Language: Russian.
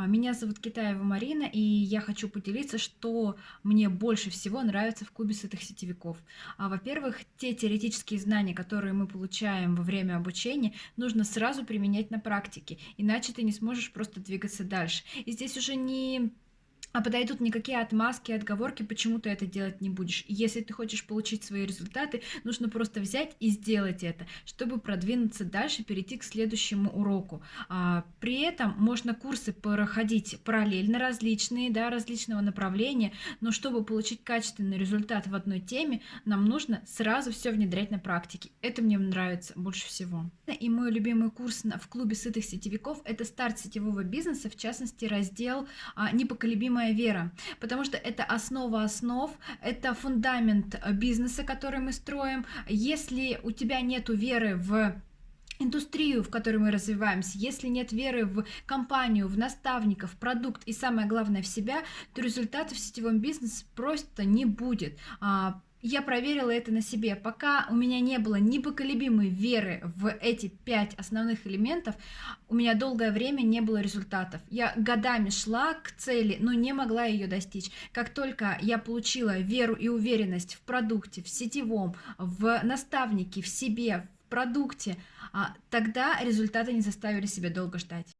А, Меня зовут Китаева Марина, и я хочу поделиться, что мне больше всего нравится в клубе сытых сетевиков. А, Во-первых, те теоретические знания, которые мы получаем во время обучения, нужно сразу применять на практике, иначе ты не сможешь просто двигаться дальше. И здесь уже не а подойдут никакие отмазки, отговорки, почему ты это делать не будешь. Если ты хочешь получить свои результаты, нужно просто взять и сделать это, чтобы продвинуться дальше, перейти к следующему уроку. А, при этом можно курсы проходить параллельно различные, да, различного направления, но чтобы получить качественный результат в одной теме, нам нужно сразу все внедрять на практике. Это мне нравится больше всего. И мой любимый курс в клубе сытых сетевиков – это старт сетевого бизнеса, в частности раздел а, «Непоколебимая моя вера, потому что это основа основ, это фундамент э, бизнеса, который мы строим. Если у тебя нет веры в индустрию, в которой мы развиваемся, если нет веры в компанию, в наставников, продукт и самое главное в себя, то результатов в сетевом бизнесе просто не будет. А, я проверила это на себе. Пока у меня не было непоколебимой веры в эти пять основных элементов, у меня долгое время не было результатов. Я годами шла к цели, но не могла ее достичь. Как только я получила веру и уверенность в продукте, в сетевом, в наставнике, в себе, в продукте, тогда результаты не заставили себя долго ждать.